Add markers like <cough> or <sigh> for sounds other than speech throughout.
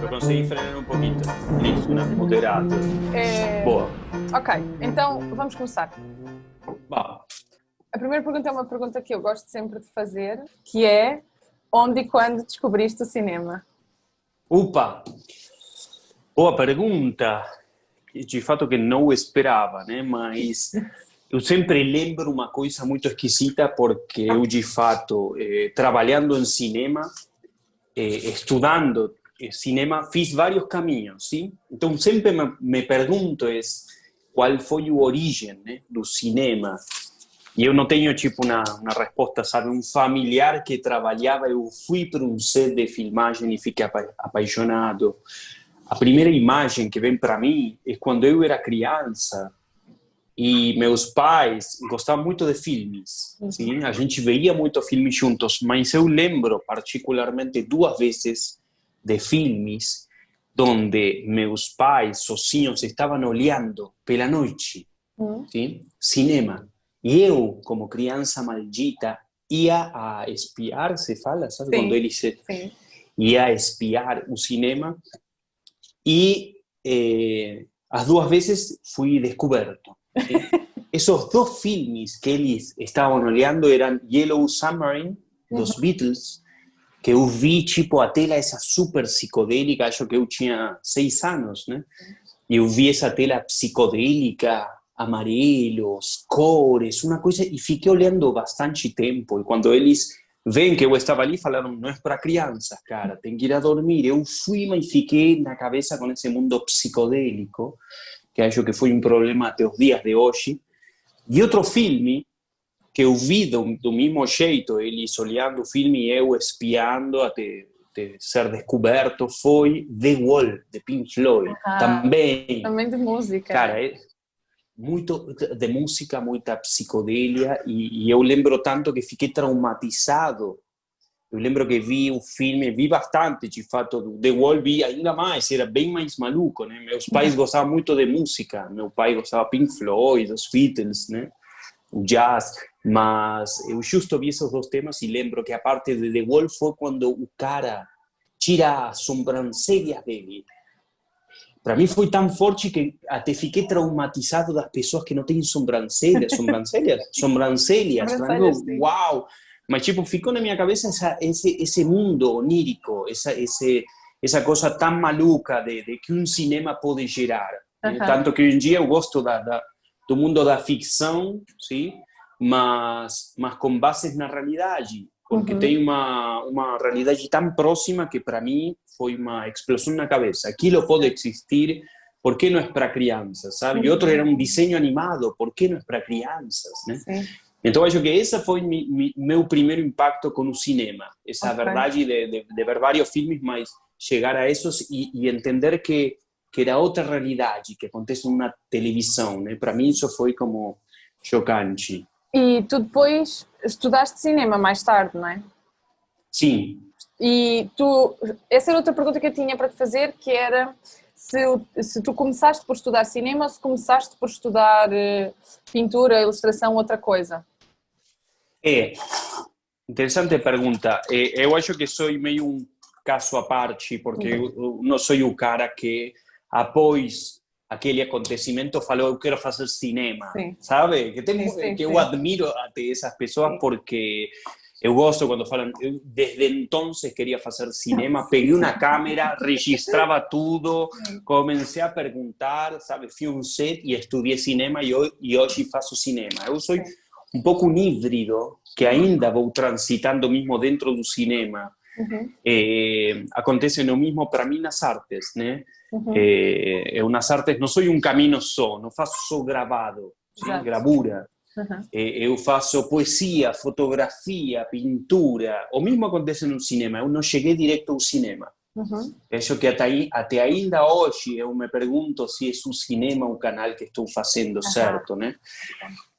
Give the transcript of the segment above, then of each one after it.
Eu consegui frenar um pouquinho. Listo, né? Moderado. É, Boa. Ok, então vamos começar. Vá. A primeira pergunta é uma pergunta que eu gosto sempre de fazer, que é onde e quando descobriste o cinema? Upa! Boa pergunta. De fato que não esperava, né? Mas eu sempre lembro uma coisa muito esquisita porque eu, de fato, eh, trabalhando em cinema, eh, estudando eh, cinema, fiz vários caminhos, sim? Então sempre me, me pergunto é, qual foi o origem né, do cinema. E eu não tenho, tipo, uma, uma resposta, sabe? Um familiar que trabalhava, eu fui para um set de filmagem e fiquei apa apaixonado. A primeira imagem que vem para mim é quando eu era criança e meus pais gostavam muito de filmes. Sim? A gente veia muito filmes juntos, mas eu lembro particularmente duas vezes de filmes onde meus pais sozinhos estavam olhando pela noite, sim? cinema. E eu, como criança maldita, ia a espiar, se fala, sabe? Sim. Quando eles Sim. ia a espiar o cinema e eh, as duas vezes fui descoberto. <laughs> Esos dos filmes que eles estavam olhando eram Yellow Submarine, dos Beatles, que eu vi, tipo, a tela essa super psicodélica, acho que eu tinha seis anos, né? E eu vi essa tela psicodélica, amarelos, cores, uma coisa, e fiquei olhando bastante tempo. E quando eles veem que eu estava ali, falaram, não é para crianças, cara, tem que ir a dormir. Eu fui, mas fiquei na cabeça com esse mundo psicodélico, que acho que foi um problema até os dias de hoje. E outro filme que eu vi do, do mesmo jeito, eles olhando o filme e eu espiando até, ser descoberto, foi The Wall, de Pink Floyd. Ah. Também, Também de música. cara, muito de música, muita psicodélia, e, e eu lembro tanto que fiquei traumatizado. Eu lembro que vi o filme, vi bastante, de fato, do The Wall, vi ainda mais, era bem mais maluco, né? Meus pais gostavam muito de música, meu pai gostava Pink Floyd, dos Beatles, né? O jazz, mas eu justo vi esses dois temas e lembro que a parte de The Wall foi quando o cara tira as sobrancelhas dele. Para mim foi tão forte que até fiquei traumatizado das pessoas que não têm sobrancelhas, sobrancelhas, sobrancelhas, Sobrancelhas, sim. uau! Mas tipo, ficou na minha cabeça essa, esse, esse mundo onírico, essa, esse, essa coisa tão maluca de, de que um cinema pode gerar. Tanto que hoje em dia eu gosto da, da, do mundo da ficção, sim? mas, mas com bases na realidade, porque Uhum. tem uma, uma realidade tão próxima que para mim foi uma explosão na cabeça. Aquilo pode existir, por que não é para crianças, sabe? E outro era um desenho animado, por que não é para crianças, né? Sim. Então acho que esse foi mi, mi, meu primeiro impacto com o cinema, essa Ok. verdade de, de, de ver vários filmes, mas chegar a esses e, e entender que que era outra realidade que acontece numa televisão, né? Para mim isso foi como chocante. E tu depois estudaste cinema mais tarde, não é? Sim, E tu, essa era outra pergunta que eu tinha para te fazer, que era se, se tu começaste por estudar cinema ou se começaste por estudar eh, pintura, ilustração, outra coisa. É, interessante pergunta. É, eu acho que sou meio um caso à parte, porque eu, eu não sou o cara que, após aquele acontecimento, falou eu quero fazer cinema, Sim. sabe? Que, tem, Sim, sim, que eu admiro até essas pessoas porque eu gosto quando falam, eu desde então queria fazer cinema, peguei uma câmera, registrava tudo, comecei a perguntar, sabe? Fui um set e estudei cinema e, ho- e hoje faço cinema. Eu sou um pouco um híbrido que ainda vou transitando mesmo dentro do cinema. Uhum, Eh, acontece o mesmo para mim nas artes, né? Uhum. Eh, eu nas artes não sou um caminho só, não faço só gravado, sim? Exato. gravura. uhum. Eh, eu faço poesia, fotografia, pintura. O mesmo acontece no cinema. Eu não cheguei direto ao cinema. Uhum. Que até, até ainda hoje eu me pergunto se é o cinema o canal que estou fazendo certo, né?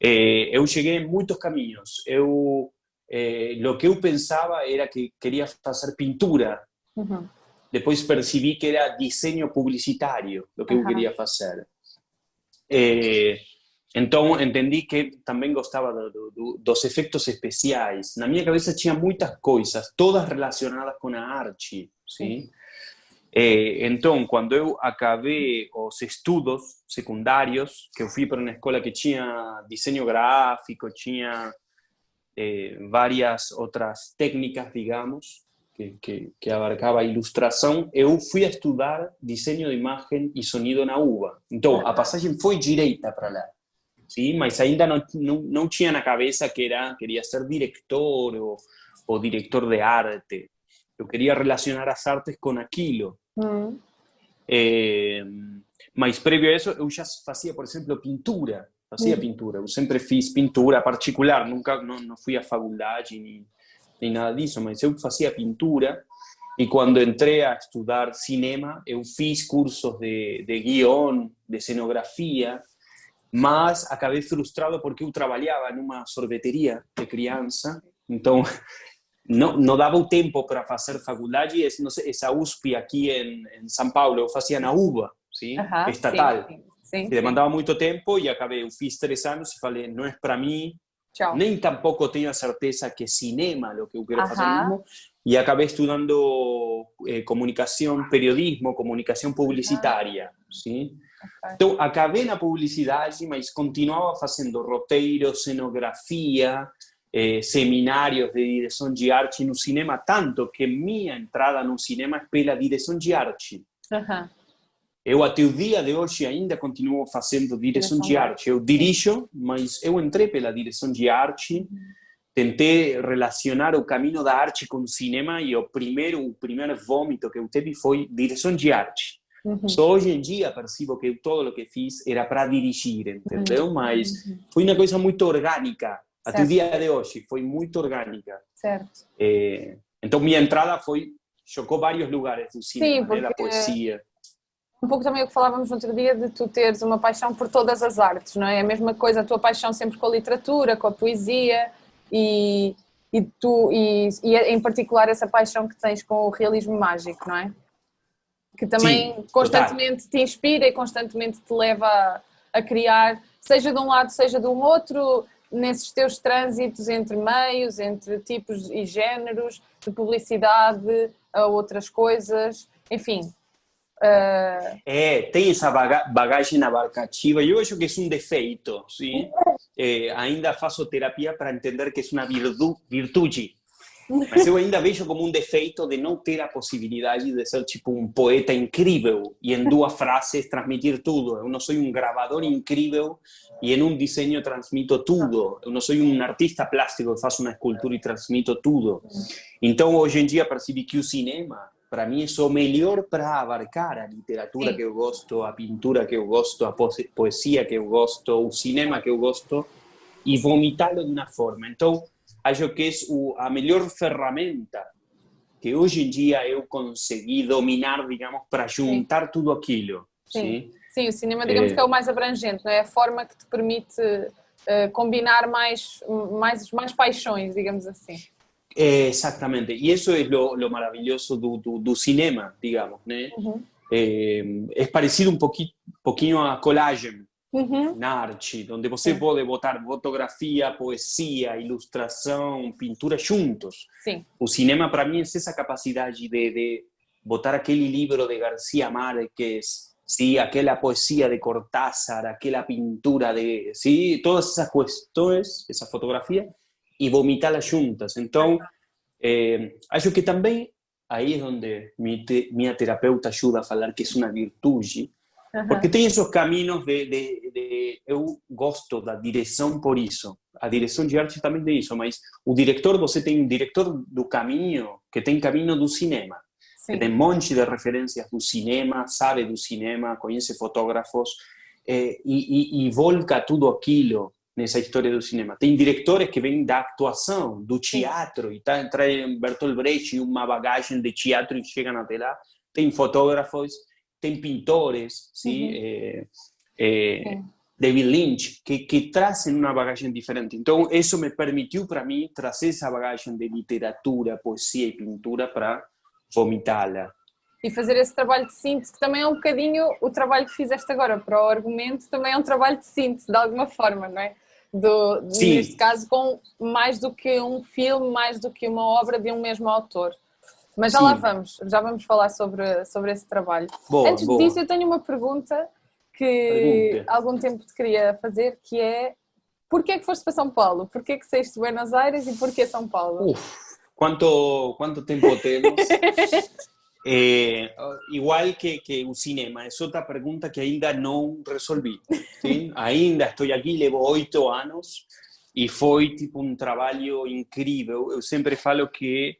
Eh, eu cheguei em muitos caminhos. Eu, eh, o que eu pensava era que queria fazer pintura. Uhum. Depois percebi que era desenho publicitário o que eu queria fazer. É, então, entendi que também gostava do, do, dos efeitos especiais. Na minha cabeça tinha muitas coisas, todas relacionadas com a arte, sim? Eh, então, quando eu acabei os estudos secundários, que eu fui para uma escola que tinha desenho gráfico, tinha eh, várias outras técnicas, digamos, que, que, que, abarcava ilustração, eu fui a estudar desenho de imagem e sonido na UBA. Então, a passagem foi direita para lá. Sim, mas ainda não, não, não tinha na cabeça que era queria ser diretor ou, ou diretor de arte. Eu queria relacionar as artes com aquilo. Mm. Eh, mas prévio a isso, eu já fazia, por exemplo, pintura. Fazia mm. pintura. Eu sempre fiz pintura particular. Nunca não, não fui à faculdade nem, nem nada disso, mas eu fazia pintura. E quando entrei a estudar cinema, eu fiz cursos de, de guion, de cenografia, mas acabei frustrado porque eu trabalhava numa sorveteria de criança, então não, não dava o tempo para fazer faculdade, essa USP aqui em, em São Paulo, eu fazia na UBA, sim? Uhum, estatal. Sim, sim, sim. demandava muito tempo e acabei, eu fiz três anos e falei, não é para mim, Tchau. nem tampouco tenho a certeza que é cinema o que eu quero uhum. fazer mesmo, e acabei estudando eh, comunicação, periodismo, comunicação publicitária, uhum. sim? Okay. Então, acabei na publicidade, mas continuava fazendo roteiro, cenografia, eh, seminários de direção de arte no cinema, tanto que minha entrada no cinema é pela direção de arte. Uhum. Eu, até o dia de hoje, ainda continuo fazendo direção de arte. Eu dirijo, mas eu entrei pela direção de arte, tentei relacionar o caminho da arte com o cinema e o primeiro, o primeiro vômito que eu tive foi direção de arte. Uhum. Só hoje em dia percebo que todo o que fiz era para dirigir, entendeu? Uhum. Mas foi uma coisa muito orgânica. Até o dia de hoje foi muito orgânica. Certo. É, então minha entrada foi chocou vários lugares do cinema, Sim, porque... da poesia. Um pouco também o que falávamos no outro dia de tu teres uma paixão por todas as artes, não é? A mesma coisa, a tua paixão sempre com a literatura, com a poesia e, e tu e, e em particular essa paixão que tens com o realismo mágico, não é? Que também Sim, constantemente te inspira e constantemente te leva a, a criar, seja de um lado, seja de um outro, nesses teus trânsitos entre meios, entre tipos e géneros, de publicidade a outras coisas, enfim. Uh... É, tem essa bagagem abarcativa, eu acho que é um defeito, sim? É, ainda faço terapia para entender que é uma virtu virtude, mas eu ainda vejo como um defeito de não ter a possibilidade de ser tipo um poeta incrível e em duas <laughs> frases transmitir tudo. Eu não sou um gravador incrível e em um desenho transmito tudo. Eu não sou um artista plástico que faço uma escultura e transmito tudo. Então, hoje em dia, percebi que o cinema, para mim, é o melhor para abarcar a literatura que eu gosto, a pintura que eu gosto, a poesia que eu gosto, o cinema que eu gosto, e vomitá-lo de uma forma. Então, acho que é a melhor ferramenta que hoje em dia eu consegui dominar, digamos, para juntar Sim. tudo aquilo. Sim. Sim? Sim, o cinema, digamos é... que é o mais abrangente, não é? A forma que te permite uh, combinar mais, mais, mais paixões, digamos assim. É, exatamente, e isso é o, maravilhoso do, do, do, cinema, digamos, né? Uhum. É, é parecido um pouquinho, pouquinho a colagem, uhum. na arte, onde você Sim. pode botar fotografia, poesia, ilustração, pintura juntos. Sim. O cinema, para mim, é essa capacidade de, de botar aquele livro de García Márquez, ¿sí? aquella poesía de Cortázar, aquella pintura de, ¿sí? todas esas cuestiones, esa fotografía, y vomitarlas juntas. Entonces, eh, acho que también ahí es donde mi, te, mi terapeuta ayuda a hablar que es una virtud, porque tem esos caminos de, de, de, eu gosto da direção por isso. A direção de arte também tem isso, mas o diretor, você tem um diretor do caminho, que tem caminho do cinema. Sim. Que tem um monte de referências do cinema, sabe do cinema, conhece fotógrafos, eh, e, e, e volca tudo aquilo nessa história do cinema. Tem diretores que vêm da atuação, do teatro, e tá, trazem Bertolt Brecht uma bagagem de teatro e chegam até lá. Tem fotógrafos tem pintores, ¿sí? Eh, eh, David Lynch, que, que trazem uma bagagem diferente. Então, isso me permitiu para mim trazer essa bagagem de literatura, poesia e pintura para vomitá-la. e fazer esse trabalho de síntese, que também é um bocadinho o trabalho que fizeste agora para o argumento, também é um trabalho de síntese, de alguma forma, não é? Do, neste caso, com mais do que um filme, mais do que uma obra de um mesmo autor. Mas já Sim. lá vamos, já vamos falar sobre, sobre esse trabalho. Boa, Antes boa. disso, eu tenho uma pergunta que pergunta. há algum tempo te queria fazer, que é porquê é que foste para São Paulo? Porquê que saíste de Buenos Aires e porquê São Paulo? Uf, quanto, quanto tempo temos? <laughs> Eh, igual que, que o cinema, é outra pergunta que ainda não resolvi. Sim? <laughs> Ainda estou aqui, levo oito anos e foi tipo um trabalho incrível. Eu sempre falo que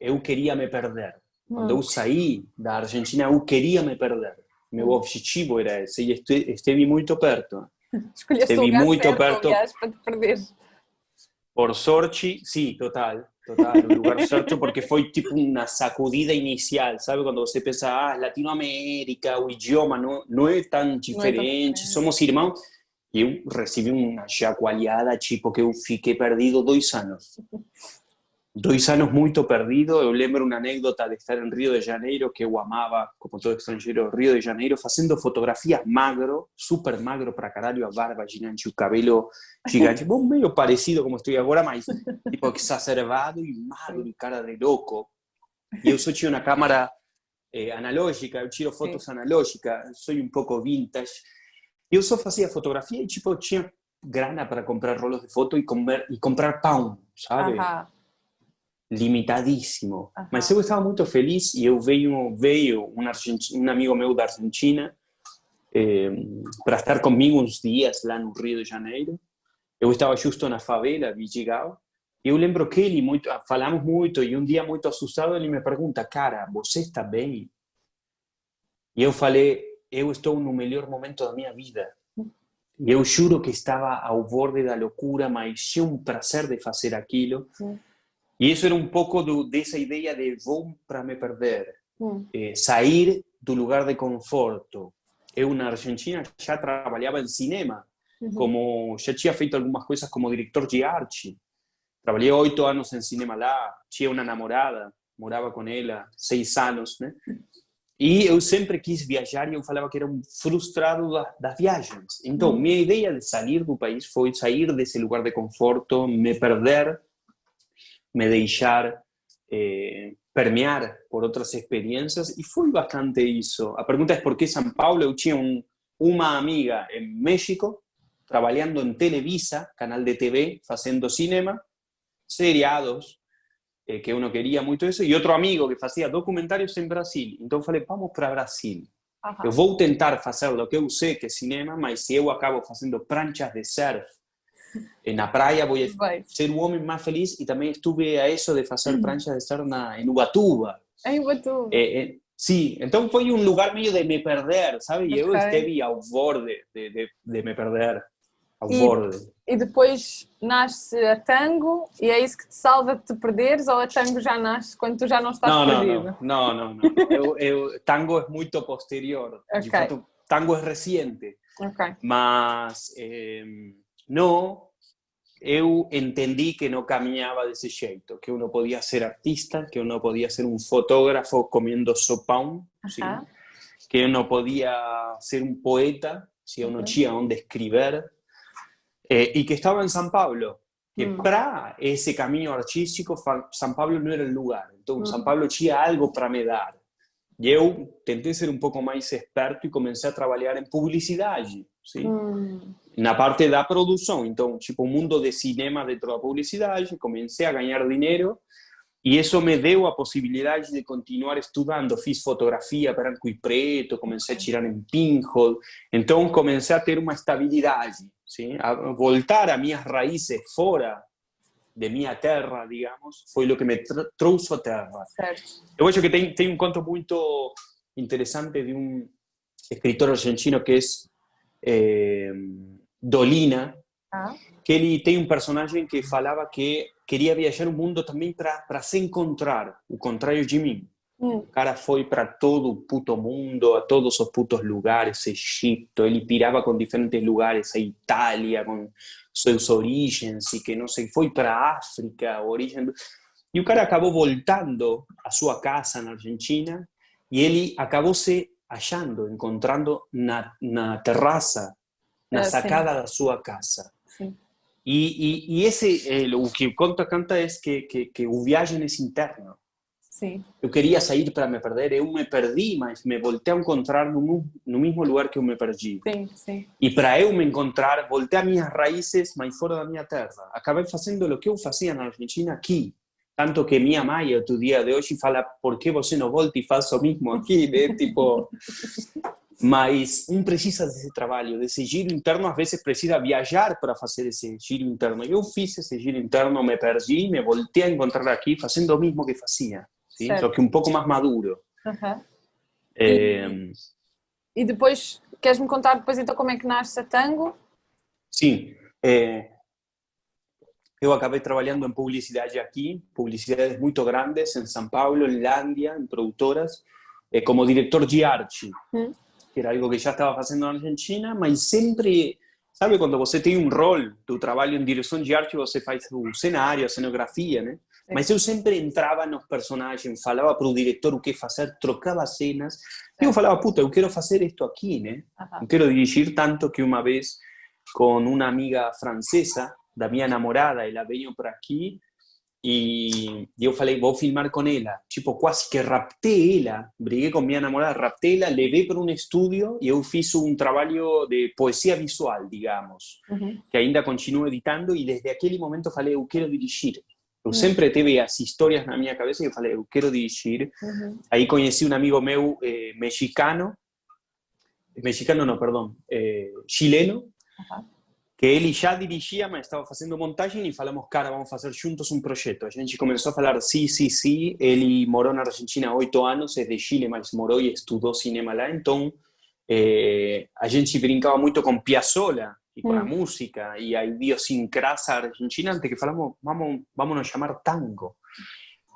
eu queria me perder. Quando eu hum. saí da Argentina, eu queria me perder. Meu hum. objetivo era esse e esteve muito perto. <laughs> Escolheste esteve muito certo, perto para te perder. Por sorte, sim, total. Total, o lugar certo, porque foi tipo uma sacudida inicial, sabe? Quando você pensa, ah, Latinoamérica, o idioma não, não é tão diferente, somos irmãos. E eu recebi uma chacoalhada, tipo, que eu fiquei perdido dois anos. Dois anos muito perdido. Eu lembro uma anécdota de estar em Rio de Janeiro, que eu amava, como todo estrangeiro, Rio de Janeiro, fazendo fotografias magro, super magro para caralho, a barba gigante, o cabelo gigante, bom, meio parecido como estou agora, mas tipo exacerbado e magro e cara de louco. E eu só tinha uma câmera eh, analógica, eu tiro fotos Sim. analógicas, sou um pouco vintage. Eu só fazia fotografia e tipo tinha grana para comprar rolos de foto e, comer, e comprar pão, sabe? Ajá limitadíssimo. Uhum. Mas eu estava muito feliz e eu veio veio um, um amigo meu da Argentina eh, para estar comigo uns dias lá no Rio de Janeiro. Eu estava justo na favela, Vidigal. E eu lembro que ele muito ah, falamos muito e um dia muito assustado ele me pergunta, cara, você está bem? E eu falei, eu estou no melhor momento da minha vida. E eu juro que estava ao borde da loucura, mas tinha um prazer de fazer aquilo. Sim e isso era um pouco do, dessa ideia de vou para me perder, hum. eh, sair do lugar de conforto. Eu na Argentina já trabalhava em cinema, uhum. como já tinha feito algumas coisas como diretor de arte. Trabalhei oito anos em cinema lá, tinha uma namorada, morava com ela seis anos, né? E eu sempre quis viajar e eu falava que era um frustrado das viagens. Então, uhum. minha ideia de sair do país foi sair desse lugar de conforto, me perder me deixar eh, permear por outras experiências e foi bastante isso. A pergunta é por que São Paulo? Eu tinha um, uma amiga em México trabalhando em Televisa, canal de TV, fazendo cinema, seriados, eh, que eu não queria muito isso, e outro amigo que fazia documentários em Brasil. Então falei, vamos para Brasil. Uhum. Eu vou tentar fazer o que eu sei que é cinema, mas se eu acabo fazendo pranchas de surf, na praia vou ser o homem mais feliz e também estive a isso de fazer prancha de estar na, em Ubatuba. Em Ubatuba. É, é, sim, então foi um lugar meio de me perder, sabe? Okay. eu esteve ao borde de, de, de me perder, ao e, borde. E depois nasce a tango e é isso que te salva de te perderes ou a tango já nasce quando tu já não estás não, perdido? Não, não, não. não. <laughs> eu, eu, tango é muito posterior. Okay. De fato, tango é recente. Okay. Mas... Eh, no, eu entendi que não caminhava desse jeito, que eu não podia ser artista, que eu não podia ser um fotógrafo comendo sopão, uh que eu não podia ser um poeta se eu não tinha onde escrever, eh, e que estava em São Paulo, que mm. para esse caminho artístico, São Paulo não era o lugar. Então, mm. São Paulo tinha algo para me dar. E eu tentei ser um pouco mais esperto e comecei a trabalhar em publicidade, sim? Na parte da produção. Então, tipo, o mundo de cinema dentro da publicidade, comecei a ganhar dinheiro e isso me deu a possibilidade de continuar estudando. Fiz fotografia branco e preto, comecei a tirar em pinhole, então comecei a ter uma estabilidade, sim? a voltar a minhas raízes fora de minha terra, digamos, foi o que me trouxe a terra. Certo. Eu acho que tem, tem um conto muito interessante de um escritor argentino que é eh, Dolina, ah. que ele tem um personagem que falava que queria viajar o mundo também para se encontrar, o contrário de mim. Hum. O cara foi para todo o puto mundo, a todos os putos lugares, Egito, ele pirava com diferentes lugares, a Itália, com suas origens, e que não sei, foi para África, origem... E o cara acabou voltando à sua casa na Argentina e ele acabou se achando, encontrando na, na terraça, na Ah, sacada da sua casa. Sim. E, e, e esse, eh, o que conta canta é que, que, que o viagem é interno. Sim. Eu queria sair para me perder, eu me perdi, mas me voltei a encontrar no, no mesmo lugar que eu me perdi. Sim, sim. E para eu me encontrar, voltei a minhas raízes, mas fora da minha terra. Acabei fazendo o que eu fazia na Argentina aqui. Tanto que minha mãe, outro dia de hoje, fala: por que você não volta e faz o mesmo aqui? Né? tipo. <laughs> Mas um precisa desse trabalho, desse giro interno. Às vezes precisa viajar para fazer esse giro interno. Eu fiz esse giro interno, me perdi, me voltei a encontrar aqui, fazendo o mesmo que fazia. Sim? Certo. Só que um pouco mais maduro. Aham. Eh, E depois, queres-me contar depois então como é que nasce a Tango? Sim. É, eu acabei trabalhando em publicidade aqui, publicidades muito grandes em São Paulo, em Lândia, em produtoras, é, como diretor de arte, Hum. Que era algo que já estava fazendo na Argentina, mas sempre, sabe, quando você tem um rol do trabalho em direção de arte, você faz o cenário, a cenografia, né? Mas eu sempre entrava nos personagens, falava para o diretor o que fazer, trocava cenas, e eu falava, puta, eu quero fazer isto aqui, né? Não quero dirigir tanto que uma vez com uma amiga francesa da minha namorada, ela veio para aqui e eu falei, vou filmar com ela. Tipo, quase que raptei ela, briguei com minha namorada, raptei ela, levei para um estúdio e eu fiz um trabalho de poesia visual, digamos, Uhum. que ainda continuo editando e desde aquele momento falei, eu quero dirigir. Eu Hum. sempre tive as histórias na minha cabeça e eu falei, eu quero dirigir. Uhum. Aí conheci um amigo meu eh, mexicano, mexicano não, perdão, eh, chileno. Que ele já dirigia, mas estava fazendo montagem e falamos, cara, vamos fazer juntos um projeto. A gente começou a falar, sim, sim, sim. Ele morou na Argentina há oito anos, é de Chile, mas morou e estudou cinema lá. Então, eh, a gente brincava muito com Piazzolla e com a Hum. música e a idiosincrasia argentina, até que falamos, vamos, vamos nos chamar tango.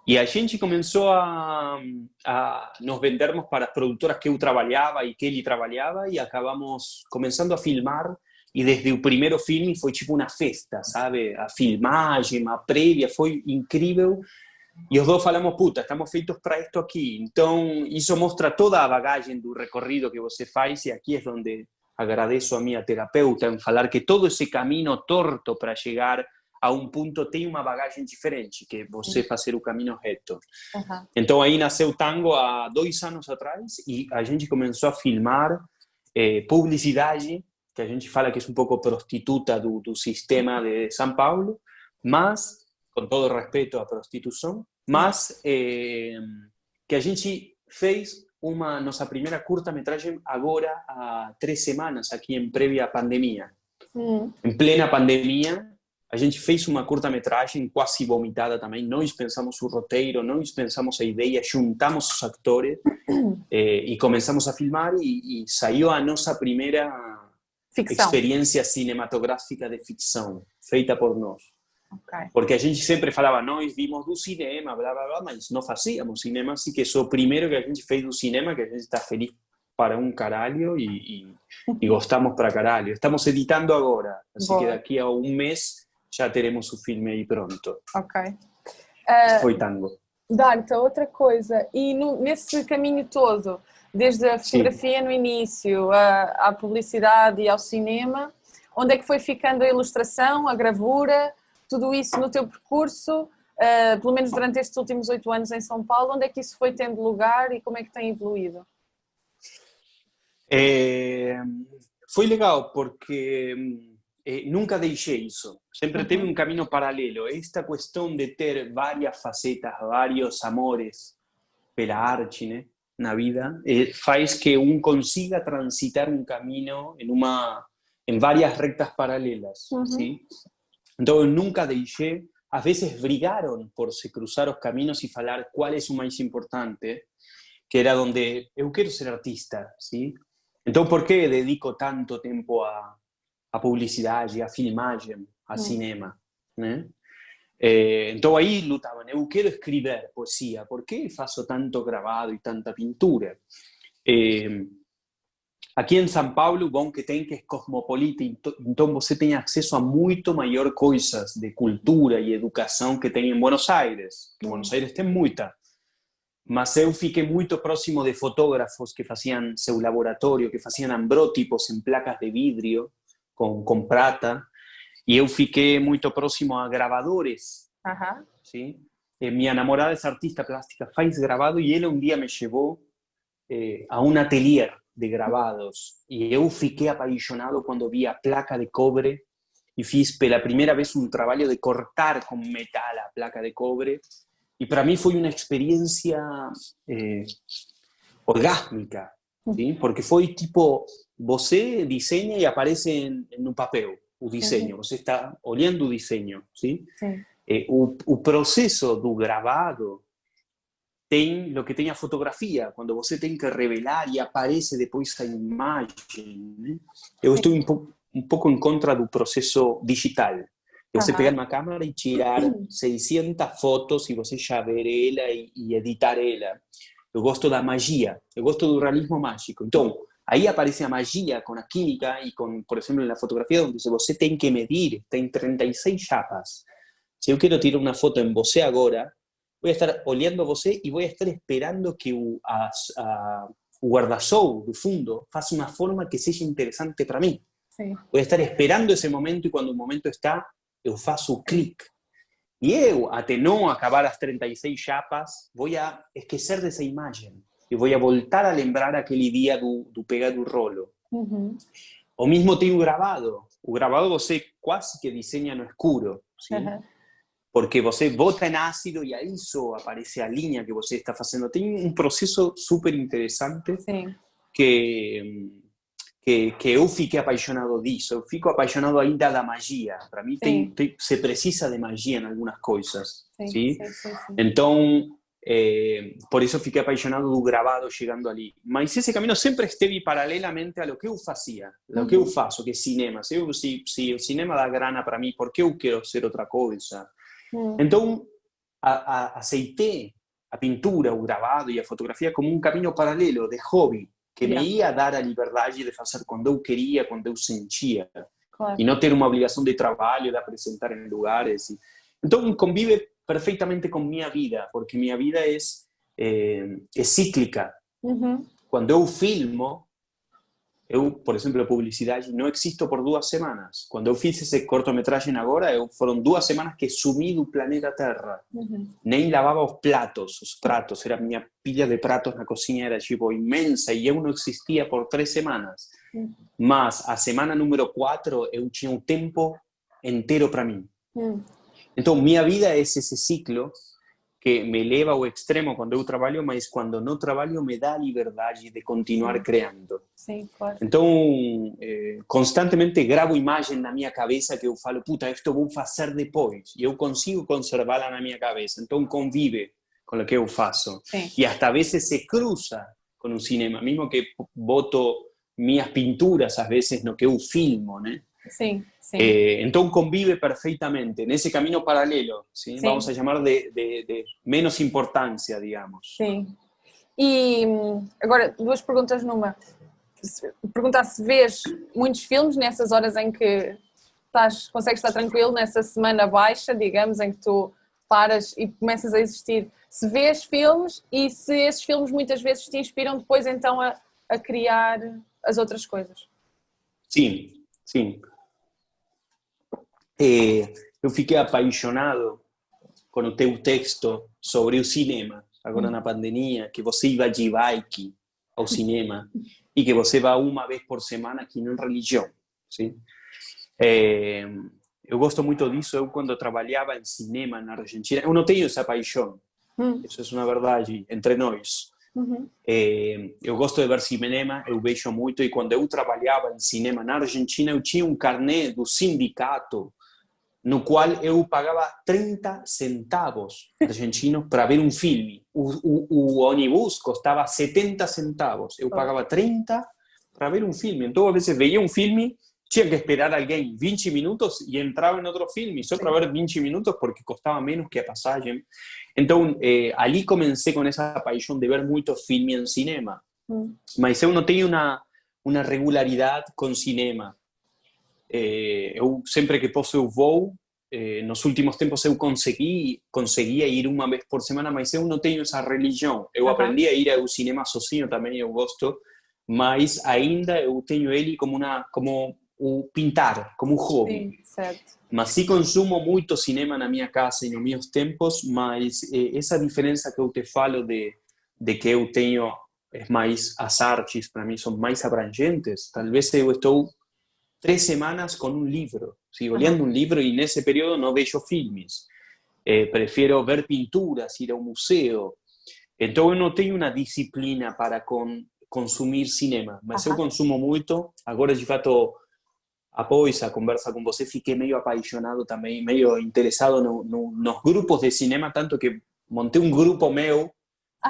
E a gente começou a, a nos vendermos para as produtoras que eu trabalhava e que ele trabalhava e acabamos começando a filmar e desde o primeiro filme foi tipo uma festa, sabe? A filmagem, a prévia, foi incrível. E os dois falamos, puta, estamos feitos para isto aqui. Então, isso mostra toda a bagagem do recorrido que você faz e aqui é onde agradeço a minha terapeuta em falar que todo esse caminho torto para chegar a um ponto tem uma bagagem diferente, que é você fazer o caminho reto. Aham. Então aí nasceu o tango há dois anos atrás e a gente começou a filmar eh, publicidade, que a gente fala que é um pouco prostituta do, do sistema de São Paulo, mas, com todo respeito à prostituição, mas eh, que a gente fez uma nossa primeira curta-metragem agora há três semanas, aqui em prévia pandemia Hum. em plena pandemia, a gente fez uma curta-metragem quase vomitada também. Nós pensamos o roteiro, nós pensamos a ideia, juntamos os atores <clears throat> eh, e começamos a filmar e, e saiu a nossa primeira Ficção. experiência cinematográfica de ficção, feita por nós. Ok. Porque a gente sempre falava, nós vimos do cinema, blá blá blá, mas não fazíamos cinema, assim que só o primeiro que a gente fez do cinema, que a gente está feliz para um caralho e, e, <laughs> e gostamos para caralho. Estamos editando agora, assim Boa. que daqui a um mês já teremos o filme aí pronto. Ok. Ah, Foi tango. Darta, outra coisa, e no- nesse caminho todo, desde a fotografia no início, à, à publicidade e ao cinema, onde é que foi ficando a ilustração, a gravura, tudo isso no teu percurso, ah, pelo menos durante estes últimos oito anos em São Paulo, onde é que isso foi tendo lugar e como é que tem evoluído? É, foi legal porque eh, nunca deixei isso. Sempre teve um caminho paralelo. Esta questão de ter várias facetas, vários amores pela arte, né, na vida, eh, faz que um consiga transitar um caminho em uma em várias retas paralelas? Então eu nunca deixei. Às vezes brigaram por se cruzar os caminhos e falar qual é o mais importante, que era onde eu quero ser artista, sim? Então, por que dedico tanto tempo a, a publicidade, a filmagem, a cinema? Né? Eh, então, aí lutavam. Eu quero escrever poesia. Por que faço tanto gravado e tanta pintura? Eh, aqui em São Paulo, bom que tem que cosmopolita, então- você tem acesso a muito maior coisas de cultura e educação que tem em Buenos Aires. Que. Buenos Aires tem muita. mas eu fiquei muito próximo de fotógrafos que faziam seu laboratório, que faziam ambrótipos em placas de vidro com, com prata, e eu fiquei muito próximo a gravadores, Aham. ¿sí? Eh, mi enamorada es artista plástica, faz grabado, y él un día me llevó eh, a un atelier de grabados, y eu fiquei apaixonado cuando vi a placa de cobre, y fiz pela primeira vez un trabalho de cortar con metal a placa de cobre, y para mí foi uma experiência eh, orgásmica, ¿sí? porque foi tipo, você diseña e aparece en, en un papel o diseño, você está olhando o diseño, ¿sí? Sim. Eh, o, o processo do gravado tem o que tem a fotografia, quando você tem que revelar e aparece depois a imagem. Né? Eu estou um, po um pouco em contra do processo digital. Você Aham. pegar uma câmera e tirar <clears throat> 600 fotos e você já ver ela e, e editar ela. Eu gosto da magia, eu gosto do realismo mágico. Então, aí aparece a magia com a química e com, por exemplo, na fotografia, onde você tem que medir, tem 36 chapas. Se eu quero tirar uma foto em você agora, vou estar olhando você e vou estar esperando que o, a, a, o guarda-sol do fundo faça uma forma que seja interessante para mim. Sim. Vou estar esperando esse momento e quando o momento está, eu faço o clique. E eu, até não acabar as 36 chapas, vou a esquecer dessa imagem. E vou a voltar a lembrar aquele dia do, do pegar do rolo. Uhum. O mesmo tem o gravado. O gravado você quase que desenha no escuro. porque você bota em ácido e aí só aparece a linha que você está fazendo. Tem um processo super interessante Sim. que, que, que eu fiquei apaixonado disso. Eu fico apaixonado ainda da magia. Para mim, tem, tem, se precisa de magia em algumas coisas. Sim. Sim? Sim. Sim. sim. Então, eh, por isso fiquei apaixonado do gravado chegando ali. Mas esse caminho sempre esteve paralelamente a lo que eu fazia, a lo que eu faço, que é cinema. Se, eu, se, se o cinema dá grana para mim, por que eu quero ser outra coisa? Hum. Então, a, a, aceitei a pintura, o gravado e a fotografia como um caminho paralelo de hobby, que Yeah. me ia dar a liberdade de fazer quando eu queria, quando eu sentia, Claro. e não ter uma obrigação de trabalho, de apresentar em lugares. Então, convive perfeitamente com minha vida, porque minha vida é, é, é cíclica. Uhum. Quando eu filmo, eu, por exemplo, publicidade, não existo por duas semanas. Quando eu fiz esse cortometragem agora, eu, foram duas semanas que sumi do planeta Terra. Uhum. Nem lavava os pratos, os pratos. Era minha pilha de pratos na cozinha era tipo imensa e eu não existia por três semanas. Uhum. Mas a semana número quatro eu tinha um tempo inteiro para mim. Hum. Então minha vida é esse ciclo que me leva ao extremo quando eu trabalho, mas quando não trabalho me dá a liberdade de continuar criando. Sim, claro. Então, eh, constantemente gravo imagem na minha cabeça que eu falo, puta, isto vou fazer depois. E eu consigo conservá-la na minha cabeça. Então, convive com o que eu faço. Sim. E hasta a vezes se cruza com o cinema, mesmo que boto minhas pinturas, às vezes, no que eu filmo, né? Sim. Sim. Eh, então, convive perfeitamente nesse caminho paralelo, ¿sí? Sim. vamos a chamar de, de, de menos importância, digamos. Sim. E agora, duas perguntas numa. Perguntar se vês muitos filmes nessas horas em que estás, consegues estar tranquilo, nessa semana baixa, digamos, em que tu paras e começas a existir. Se vês filmes e se esses filmes muitas vezes te inspiram depois então a, a criar as outras coisas. Sim, sim. Eh, eu fiquei apaixonado com o teu texto sobre o cinema, agora na pandemia, que você ia de bike ao cinema e que você vai uma vez por semana aqui na religião. Sim? Eh, eu gosto muito disso. Eu, quando trabalhava em cinema na Argentina, eu não tenho essa paixão. Hum. Isso é uma verdade entre nós. Uhum. Eh, eu gosto de ver cinema, eu vejo muito, e quando eu trabalhava em cinema na Argentina, eu tinha um carnê do sindicato, no qual eu pagava 30 centavos argentinos para ver um filme. O, o, o ônibus custava 70 centavos, eu pagava 30 para ver um filme. Então, às vezes, veia um filme, tinha que esperar alguém 20 minutos e entrava em outro filme, só para ver 20 minutos, porque custava menos que a passagem. Então, eh, ali comecei com essa paixão de ver muito filme em cinema. Hum. Mas eu não tenho uma, uma regularidade com cinema. Eh, eu, sempre que posso, eu vou, eh, nos últimos tempos eu consegui, conseguia ir uma vez por semana, mas eu não tenho essa religião. Eu aprendi a ir ao cinema sozinho também, eu gosto, mas ainda eu tenho ele como uma como o pintar, como um hobby. Sim. Mas sim consumo muito cinema na minha casa e nos meus tempos, mas eh, essa diferença que eu te falo de, de que eu tenho é mais as artes para mim são mais abrangentes. Talvez eu estou três semanas com um livro, sim, olhando um livro e nesse período não vejo filmes. Eh, prefiro ver pinturas, ir ao museu. Então eu não tenho uma disciplina para com, consumir cinema, mas eu consumo muito. Agora de fato após a conversa com você, fiquei meio apaixonado também, meio interessado no, no, nos grupos de cinema, tanto que montei um grupo meu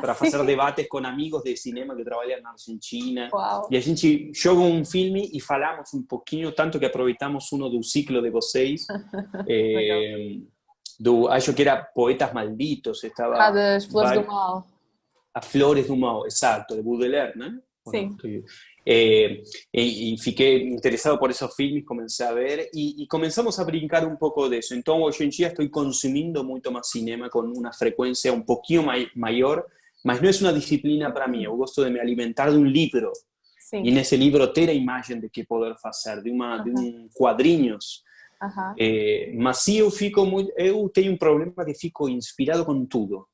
para fazer debates com amigos de cinema que trabalham na Argentina. Uau. E a gente joga um filme e falamos um pouquinho, tanto que aproveitamos um do ciclo de vocês. é, do, acho que era Poetas Malditos. Estava, ah, das Flores do Mal. As Flores do Mal, exato, de Baudelaire, né? Bueno, eh, y, y, fiquei interesado por esos filmes, comencé a ver y, y, comenzamos a brincar un poco de eso. Entonces, hoy en día estoy consumiendo mucho más cinema con una frecuencia un poquito may, mayor, mas no es una disciplina para mí. Yo gusto de me alimentar de un libro Sim. y en ese libro ter a imagen de que poder hacer, de, uma, de um quadrinhos. Aham. Eh, mas sim, eu fico muito, eu tenho um problema que fico inspirado com tudo.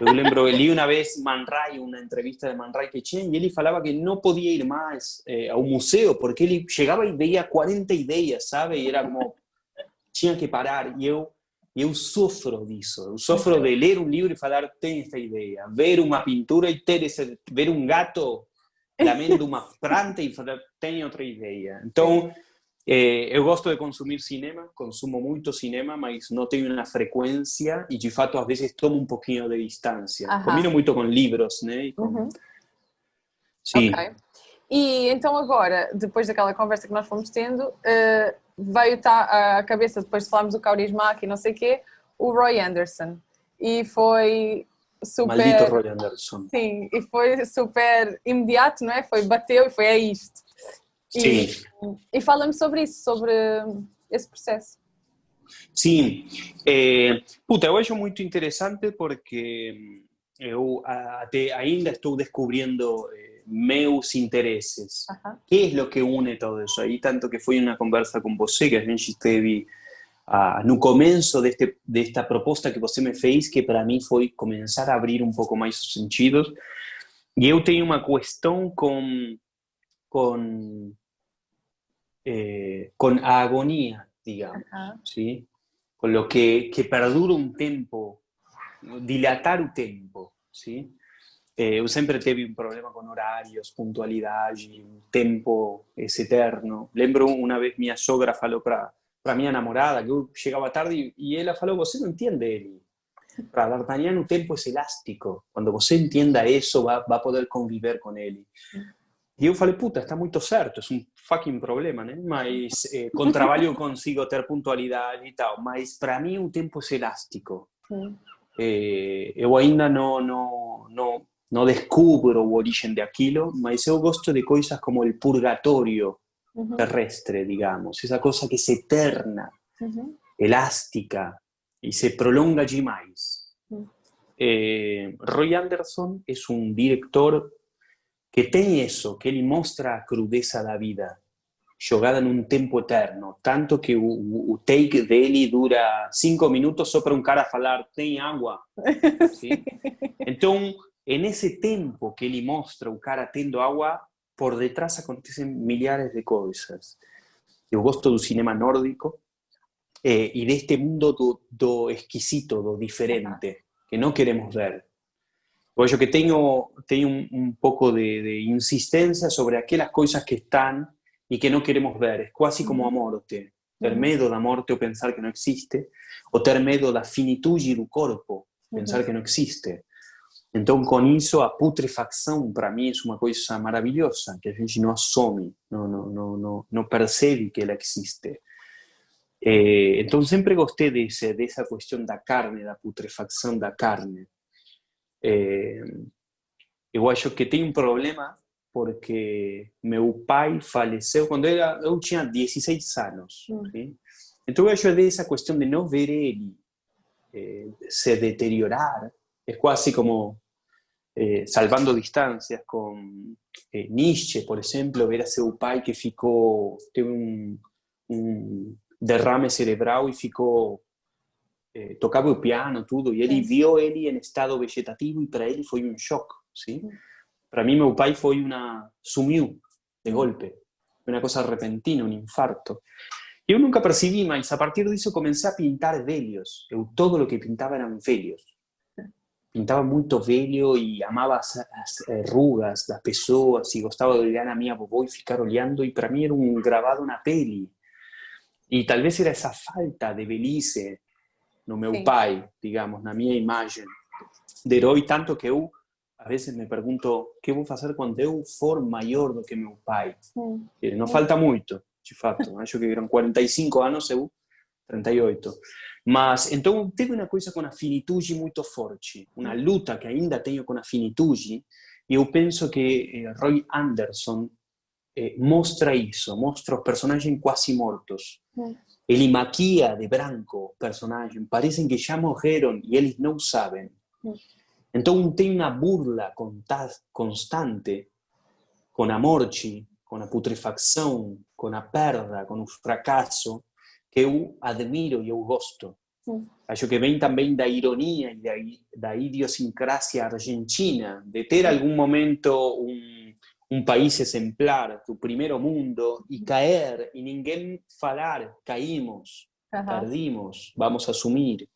Eu lembro, eu li uma vez Man Ray, uma entrevista de Man Ray que tinha, e ele falava que não podia ir mais eh, ao museu, porque ele chegava e veia 40 ideias, sabe? E era como, tinha que parar. E eu, eu sofro disso. Eu sofro de ler um livro e falar, tem esta ideia. Ver uma pintura e ter esse, ver um gato lamendo uma <laughs> planta e falar, tem outra ideia. Então, eh, eu gosto de consumir cinema, consumo muito cinema, mas não tenho uma frequência e, de fato, às vezes tomo um pouquinho de distância. Aham. Combino muito com livros, né? Com- Uhum. Sim. Ok. E então agora, depois daquela conversa que nós fomos tendo, eh, veio tá à cabeça, depois de falarmos do Kaurismäki e não sei o quê, o Roy Anderson. E foi super... Maldito Roy Anderson. Sim, e foi super imediato, não é? Foi, bateu e foi a isto. E, Sim. e fala-me sobre isso, sobre esse processo. Sim, é, puta, eu acho muito interessante porque eu até ainda estou descobrindo eh, meus interesses. Aham. que é o que une todo isso aí? Tanto que foi uma conversa com você que a gente esteve ah, no começo deste, desta proposta que você me fez, que para mim foi começar a abrir um pouco mais os sentidos. E eu tenho uma questão com, com, eh, com a agonia, digamos. ¿sí? Con lo que, que perdura un tempo, dilatar o tempo, ¿sí? Eh, eu sempre teve um problema com horários, puntualidade, o tempo é eterno. Lembro uma vez minha sogra falou para para minha namorada que eu chegava tarde e ela falou: Você não entende ele. Para D'Artagnan o tempo é elástico. Quando você entenda isso, vai, vai poder conviver com ele. E eu falei, puta, está muito certo, é um fucking problema, né? Mas eh, com trabalho eu <laughs> consigo ter pontualidade e tal. Mas para mim o tempo é elástico. Eh, eu ainda não, não, não, não descubro a origem daquilo, mas eu gosto de coisas como o purgatório Uhum. terrestre, digamos. Essa coisa que é eterna, elástica e se prolonga demais. Mm. Eh, Roy Anderson é um diretor que tem isso, que ele mostra a crudeza da vida, jogada num tempo eterno, tanto que o, o- o take dele dura cinco minutos só para um cara falar tem água. <laughs> ¿sí? Então, nesse tempo que ele mostra o cara tendo água, por detrás acontecem milhares de coisas. Eu gosto do cinema nórdico eh, e deste mundo do, do exquisito, do diferente, que não queremos ver. Eu acho que tenho, tenho um, um pouco de, de insistência sobre aquelas coisas que estão e que não queremos ver. É quase como a morte. Ter medo da morte ou pensar que não existe, ou ter medo da finitude do corpo, pensar que não existe. Então, com isso, a putrefacção, para mim, é uma coisa maravilhosa, que a gente não assume, não, não, não, não, não percebe que ela existe. Eh, então, sempre gostei desse, dessa questão da carne, da putrefacção da carne. Eh, eu acho que tem um problema porque meu pai faleceu quando era, eu tinha 16 anos. Hum. sim? Entonces yo de esa cuestión de no ver él eh, se deteriorar, es casi como eh, salvando distancias con eh, Nietzsche, por ejemplo, ver a seu pai que ficou, teve un, un derrame cerebral e ficou eh, tocava o piano, tudo, e ele viu ele em estado vegetativo e para ele foi um choque, sim? Para mim, meu pai foi uma... sumiu de golpe, uma coisa repentina, um infarto. Eu nunca percebi, mas a partir disso comecei a pintar velhos. Eu, todo o que pintava eram velhos. Pintava muito velho e amava as, as eh, rugas das pessoas e gostava de olhar a minha vovó e ficar olhando, e para mim era um gravado na pele. E talvez era essa falta de velhice no meu Sim. pai, digamos, na minha imagem de herói, tanto que eu, às vezes, me pergunto que vou fazer quando eu for maior do que meu pai. Sim. Não falta muito, de fato. Acho que eram 45 anos, eu 38. Mas, então, teve uma coisa com a finitude muito forte, uma luta que ainda tenho com a finitude, e eu penso que eh, Roy Anderson eh, mostra isso, mostra os personagens quase mortos. Ele maquia de branco personagens, parecem que já morreram e eles não sabem. Então tem uma burla constante com a morte, com a putrefacção, com a perda, com o fracasso, que eu admiro e eu gosto. Acho que vem também da ironia e da, da idiosincrasia argentina, de ter algum momento um un país exemplar, tu primer mundo, y caer, y ninguém falar, caímos, perdimos, vamos a asumir.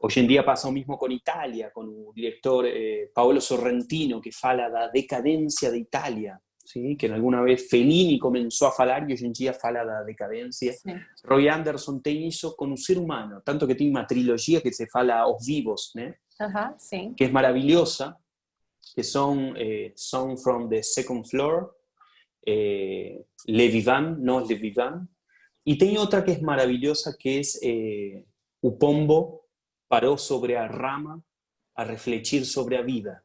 Hoy en día pasa lo mismo con Italia, con el director eh, Paolo Sorrentino, que fala la decadencia de Italia, ¿sí? que alguna vez Fellini comenzó a falar y hoy en día fala la decadencia. Roy Anderson tiene eso con un ser humano, tanto que tiene una trilogía que se fala Os Vivos, que es maravillosa, que son eh, Song from the Second Floor, eh, Le Vivant, no Le Vivant, y tiene otra que es maravillosa, que es eh, Upombo paró sobre a rama a reflexionar sobre la vida.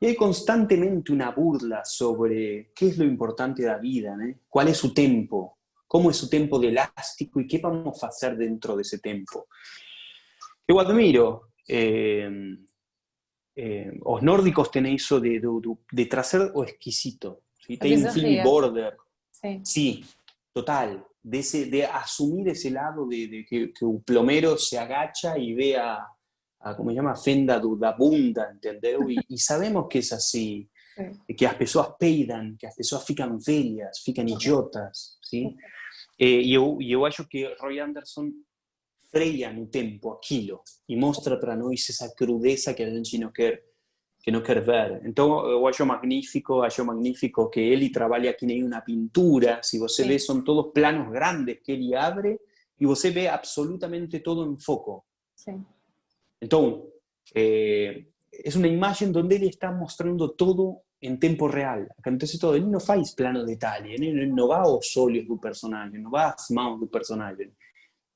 Y hay constantemente una burla sobre qué es lo importante de la vida, cuál es su tiempo, cómo es su tiempo de elástico y qué vamos a hacer dentro de ese tiempo. Yo admiro eh, eh, os nórdicos tenéis eso de, de, de trazer o exquisito. ¿sí? Tem un film border. Sí. sí. total. De, ese, de asumir ese lado de, de que, que, un plomero se agacha y ve a, a como se llama, fenda da bunda, entendeu? Y, y <laughs> sabemos que es así. Sí. Que as pessoas peidam, que as pessoas ficam velhas, ficam idiotas, ¿sí? Eh, e eu, eu acho que Roy Anderson freia no tempo aquilo e mostra para nós essa crudeza que a gente não quer que não quer ver. Então eu acho magnífico, acho magnífico que ele trabalha aqui nem uma pintura, se você Sim. vê são todos planos grandes que ele abre e você vê absolutamente todo em foco. Sim. Então, é, é uma imagem onde ele está mostrando todo em tempo real. Acontece todo, ele não faz plano de detalhe, ele não vai aos olhos do personagem, não vai às mãos do personagem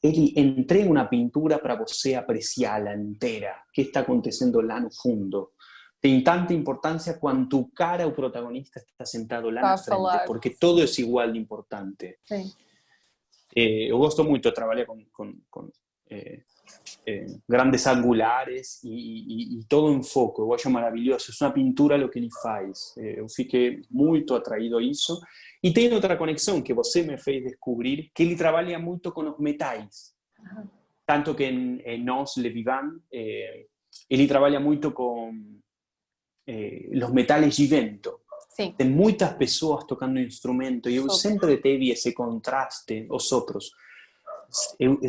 ele entrega uma pintura para você apreciá-la inteira, o que está acontecendo lá no fundo. Tem tanta importância quanto o cara, o protagonista, está sentado lá na frente, porque todo é igual de importante. Sim. Eh, eu gosto muito de trabalhar com, com, com eh, eh, grandes angulares e, e, e, todo em foco. Eu acho maravilhoso. É uma pintura o que ele faz. eu fiquei muito atraído a isso. E tem outra conexão que você me fez descobrir, que ele trabalha muito com os metais. Tanto que em, em Nós, Le Vivant, eh, ele trabalha muito com eh, os metais de vento. Sim. Tem muitas pessoas tocando instrumento e eu Super. sempre teve esse contraste, os outros.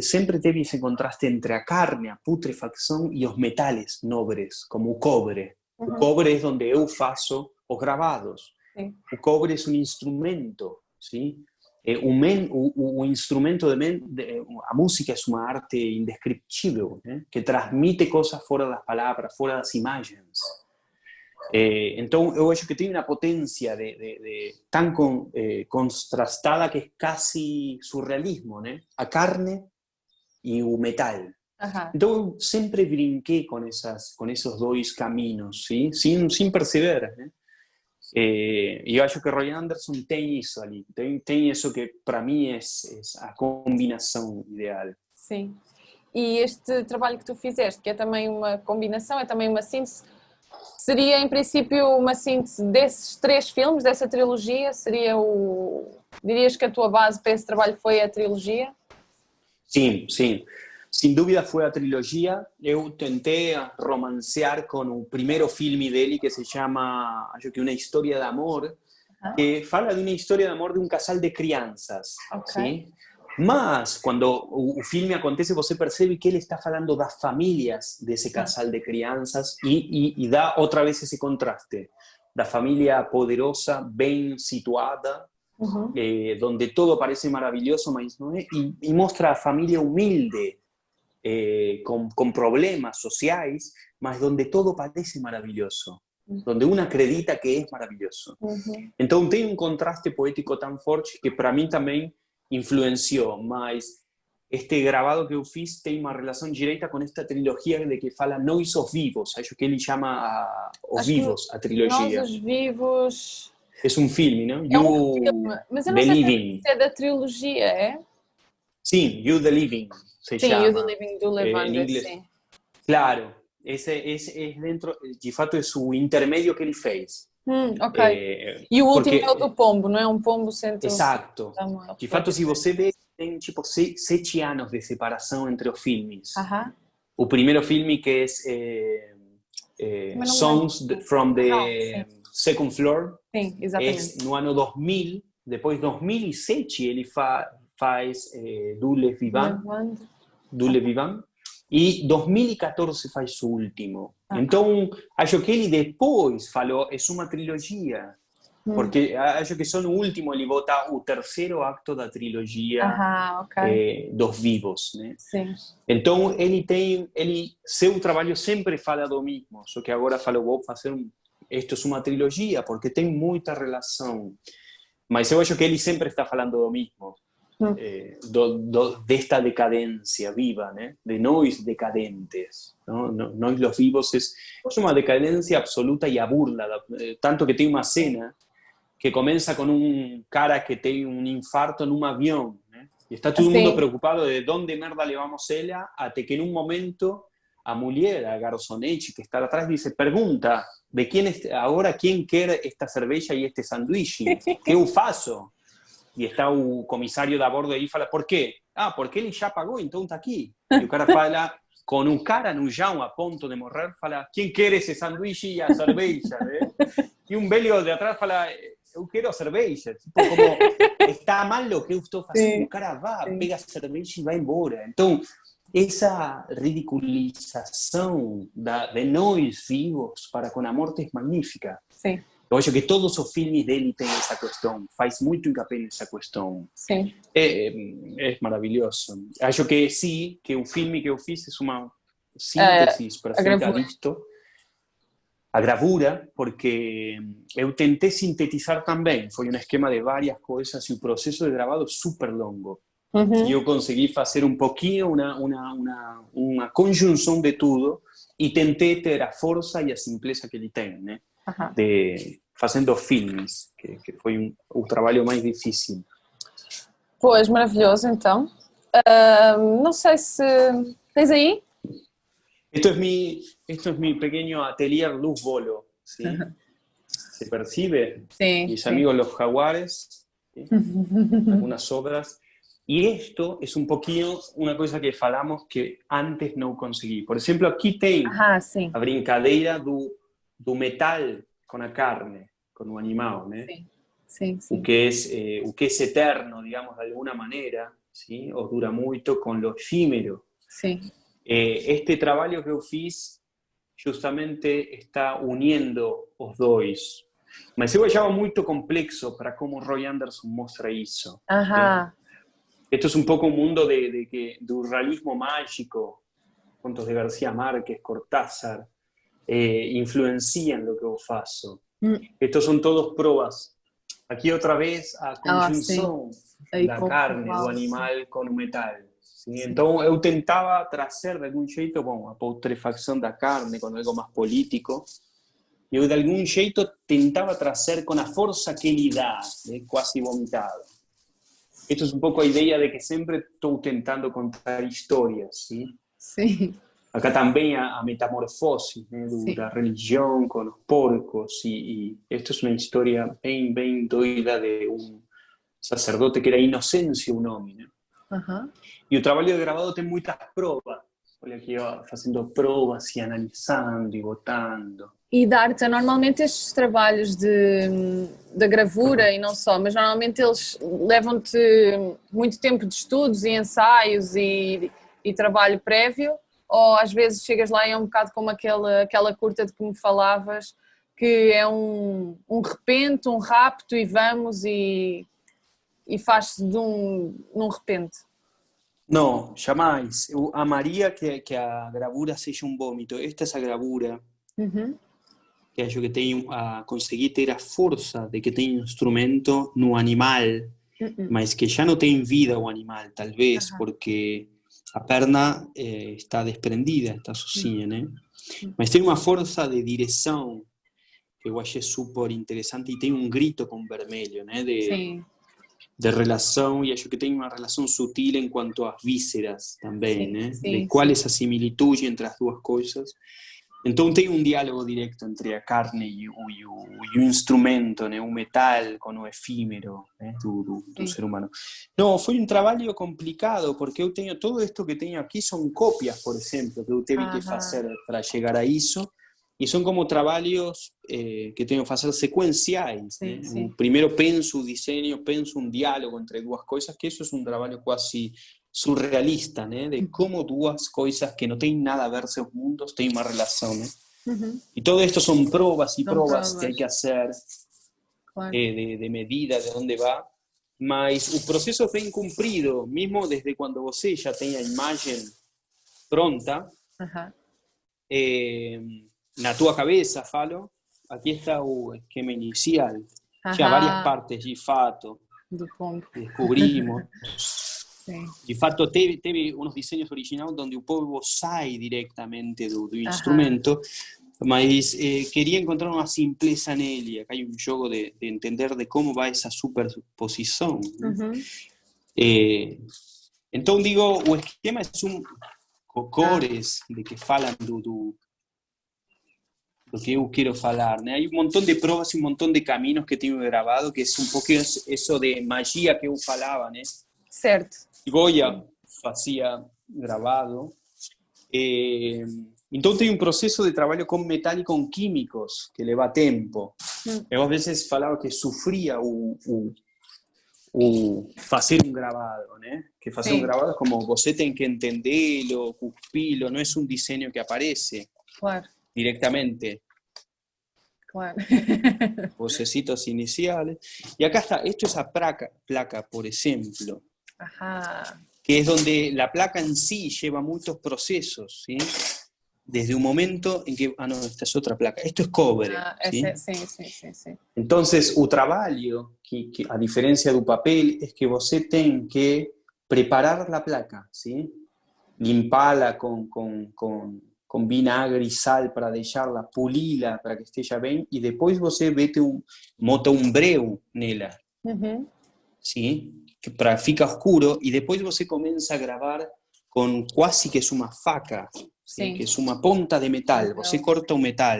Sempre teve esse contraste entre a carne, a putrefacção e os metais nobres, como o cobre. O cobre é onde eu faço os gravados. Sí. O cobre é um instrumento, ¿sí? Eh, o, men, o, o, instrumento de, men, de, a música é uma arte indescriptível, né? que transmite coisas fora das palavras, fora das imagens. Eh, então, eu acho que tem uma potência de, de, de tão con, eh, contrastada que é quase surrealismo, né? A carne e o metal. Ajá. Eu sempre brinquei com, essas, com esses dois caminhos, ¿sí? sem, sem perceber. Né? E eu acho que Roy Anderson tem isso ali, tem, tem isso que para mim é, é a combinação ideal. Sim. E este trabalho que tu fizeste, que é também uma combinação, é também uma síntese, seria em princípio uma síntese desses três filmes, dessa trilogia? Seria o. Dirias que a tua base para esse trabalho foi a trilogia? Sim, sim. Sin dúvida fue a trilogia. Eu tentei romancear con o primeiro filme dele que se chama, acho que Uma História de Amor, que fala de uma história de amor de um casal de crianças. Okay. ¿sí? Mas, quando o filme acontece, você percebe que ele está falando das famílias desse casal de crianças e, e, e dá outra vez esse contraste. Da família poderosa, bem situada, uhum. eh, onde todo parece maravilhoso, mas não é, e, e mostra a família humilde, eh, con, con, problemas sociales, mas donde todo parece maravilloso, donde uno acredita que es maravilloso. Entonces tiene un contraste poético tan fuerte que para mí también influenció, mas este grabado que eu fiz tem uma relação direita com esta trilogia de que fala Nós os Vivos, acho que ele chama a, Os Vivos, a trilogia. Nós os Vivos... É um filme, não? É um filme, mas eu não sei se é da trilogia, é? Sim, You the Living se sim, llama. You the Living Do eh, sim. Claro, esse, esse é dentro, de fato, é o intermédio que ele fez. Hum, ok. É, e o último porque... é o do pombo, não é um pombo centro... Exato. De fato, se você vê, tem tipo sete anos de separação entre os filmes. Uh -huh. O primeiro filme que é, é Songs from the ah, Second Floor. Sim, exatamente. É no ano 2000, depois 2007 ele fa, faz é, Dule Vivant. Dule Vivant. E 2014 faz o último. Ah. Então, acho que ele depois falou, é uma trilogia. Hum. Porque acho que só no último ele bota o terceiro acto da trilogia okay. eh, dos vivos, né? Sim. Então ele tem, ele seu trabalho sempre fala do mesmo, só que agora falou vou fazer um, isto é uma trilogia porque tem muita relação. Mas eu acho que ele sempre está falando do mesmo. Eh, do, do, de esta decadencia viva, ¿eh? de nois decadentes. ¿no? Nois los vivos es, es una decadencia absoluta y aburda, eh, tanto que tiene una cena que comienza con un cara que tiene un infarto en un avión, ¿eh? y está todo el mundo preocupado de dónde merda le vamos ella, hasta que en un momento a Mulier, a Garzonechi, que está atrás, dice, pregunta, ¿de quién es, ahora quién quiere esta cerveza y este sándwich? <laughs> ¿Qué ufazo? E está o comissário da bordo aí e fala, por quê? Ah, porque ele já pagou, então está aqui. E o cara fala, com um cara no chão a ponto de morrer, fala, quem quer esse sanduíche e a cerveja? Né? E um velho de atrás fala, eu quero a cerveja. Tipo, como, está mal o que eu estou fazendo. Sim. O cara vai, pega a cerveja e vai embora. Então, essa ridiculização da, de nós vivos para com a morte é magnífica. Sim. Eu acho que todos os filmes dele têm essa questão, faz muito encapé nessa questão. Sim. É, é, maravilhoso. Acho que sim, que o filme que eu fiz é uma síntese é, perfeita disto. A gravura, porque eu tentei sintetizar também, foi um esquema de várias coisas e o processo de gravado super longo. Uhum. E eu consegui fazer um pouquinho, uma, uma, uma, uma conjunção de tudo, e tentei ter a força e a simpleza que ele tem, né? De, fazendo filmes, que, que foi um, o trabalho mais difícil. Pois, maravilhoso, então. Uh, não sei se... Tens aí? Esto es mi, esto es mi pequeño atelier Luz Bolo, ¿sí? ¿Se percibe? Sí. Mis sí. amigos los jaguares, ¿sí? <laughs> algunas obras. Y esto es un poquito una cosa que falamos que antes no conseguí. Por ejemplo, aquí tem Ajá, sí. a brincadeira do, do metal con a carne, con o animal, né? Sí. Sí, sí. O, que es, eh, o que es eterno, digamos, de alguna manera, ¿sí? o dura muito con lo efímero. Sí. Eh, este trabalho que eu fiz justamente está uniendo os dois. Mas eu achava muito complexo para como Roy Anderson mostra isso. Ajá. Eh, esto es un poco un mundo de, de, que, de un realismo mágico, contos de García Márquez, Cortázar, eh, influencian lo que eu faço. Mm. Estos son todos probas. Aquí outra vez a conjunção ah, sí. da carne, do animal com o metal. Sim? Então eu tentava trazer de algum jeito bom, a putrefacção da carne com algo mais político, eu de algum jeito tentava trazer com a força que ele dá, né, quase vomitado. Esto es un poco la idea de que siempre estoy tentando contar historias, ¿sí? Sí. Acá también a, a metamorfose né, do, da religião com os porcos, e, e esta é uma história bem, bem doida de um sacerdote que era Inocêncio o nome, né? E o trabalho de gravado tem muitas provas. Olha aqui, ó, fazendo provas e analisando e votando. E dar-te, normalmente estes trabalhos de, de gravura e não só, mas normalmente eles levam-te muito tempo de estudos e ensaios e, e, trabalho prévio, ou às vezes chegas lá e é um bocado como aquela, aquela curta de que me falavas, que é um, um repente, um rapto e vamos e, e faz-se de um, num repente. Não, jamais. Eu amaria que, que a gravura seja um vômito. Esta é a gravura. Uhum. que acho que tem a conseguir ter a força de que tem um instrumento no animal, mas que já não tem vida o animal, talvez, porque a perna eh, está desprendida, está sozinha, né? Mas tem uma força de direção que eu achei super interessante e tem um grito com vermelho, né? De, Sim. de relação, e acho que tem uma relação sutil em quanto às vísceras também, sim, né? Sim, de qual é a similitude entre as duas coisas. Então tem um diálogo direto entre a carne e o, e o, e o instrumento, né? o metal com o efímero né? do, do, do ser humano. Não, foi um trabalho complicado, porque eu tenho tudo isto que tenho aqui são cópias, por exemplo, que eu tive que fazer para chegar a isso, e são como trabalhos eh, que tenho que fazer sequenciais. Sim, né? sim. Primeiro penso o desenho, penso um diálogo entre duas coisas, que isso é um trabalho quase surrealista, né? De como duas coisas que não têm nada a ver seus mundos têm uma relação, né? Uhum. E todo isto são provas e provas, que hay que hacer claro. eh, de, de, medida, de onde va, mas o processo bem cumprido, mesmo desde quando você já tem a imagem pronta, uhum. eh, na tua cabeça, falo, aqui está o esquema inicial, uhum. já várias partes <laughs> de fato, descobrimos. Sim. De fato, teve, teve uns desenhos originais onde o povo sai diretamente do, do instrumento, mas eh, queria encontrar uma simpleza nele. Acá hay um jogo de, de, entender de como vai essa superposição. Uhum. Eh, então, digo, o esquema é um cores ah. de que falam do, do, do que eu quero falar. Né? Hay um montão de provas e um montão de caminhos que tenho gravado, que é um pouco isso de magia que eu falava, né? Certo. Goya fazia gravado. Eh, então tem um processo de trabalho com metal e com químicos que leva tempo. Hum. Eu às vezes falava que sofria o, o, o fazer um gravado, né? Que fazer Sim. um gravado como você tem que entendê-lo, cuspí-lo, não é um desenho que aparece claro. Directamente. Claro. <laughs> Vocecitos iniciales. Y acá está, esto es a placa, placa por ejemplo. Que es donde la placa en sí lleva muchos procesos, ¿sí? Desde un momento en que... Ah, no, esta es otra placa. Esto es cobre. Ah, ¿sí? sí, sí, sí, Entonces, el trabajo, que, que, a diferencia del papel, es que você tem que preparar la placa, ¿sí? Limparla con, con, con, con vinagre y sal para dejarla, pulila para que esté ya bien, y después você vete un, mota un breu nela. ¿sí? que para fica escuro, e depois você começa a gravar com quase que uma faca, que é uma ponta de metal, você corta o metal.